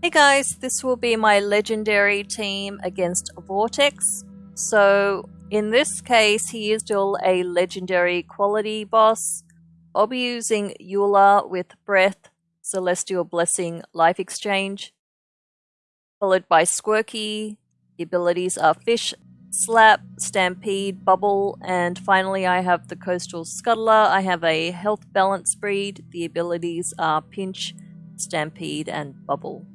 Hey guys, this will be my legendary team against Vortex. So in this case, he is still a legendary quality boss. I'll be using Yu'la with Breath, Celestial Blessing, Life Exchange, followed by Squirky. The abilities are Fish, Slap, Stampede, Bubble, and finally I have the Coastal Scuttler. I have a Health Balance breed. The abilities are Pinch, Stampede, and Bubble.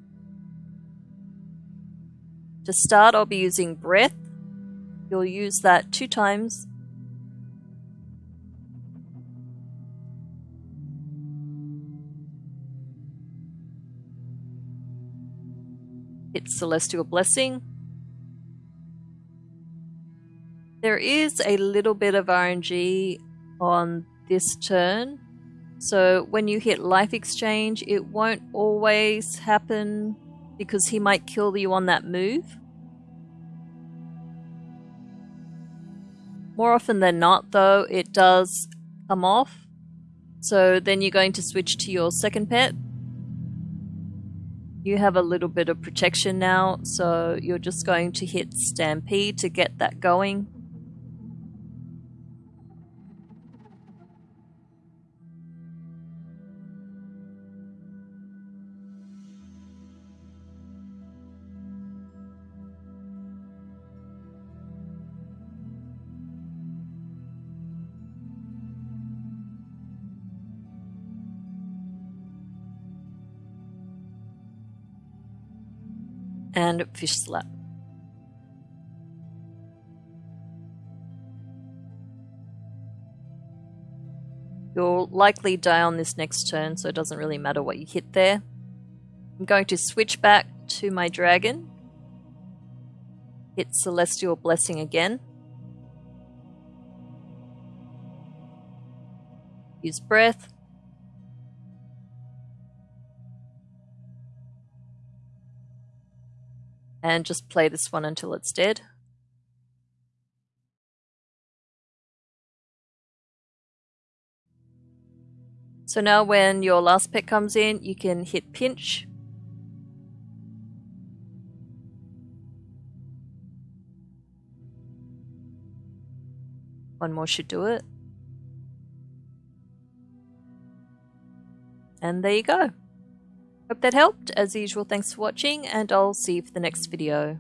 To start, I'll be using Breath. You'll use that two times. Hit Celestial Blessing. There is a little bit of RNG on this turn. So when you hit Life Exchange, it won't always happen because he might kill you on that move. More often than not, though, it does come off. So then you're going to switch to your second pet. You have a little bit of protection now, so you're just going to hit Stampede to get that going. And fish slap. You'll likely die on this next turn, so it doesn't really matter what you hit there. I'm going to switch back to my dragon. Hit Celestial Blessing again. Use Breath. And just play this one until it's dead. So now when your last pet comes in, you can hit pinch. One more should do it. And there you go. Hope that helped. As usual, thanks for watching, and I'll see you for the next video.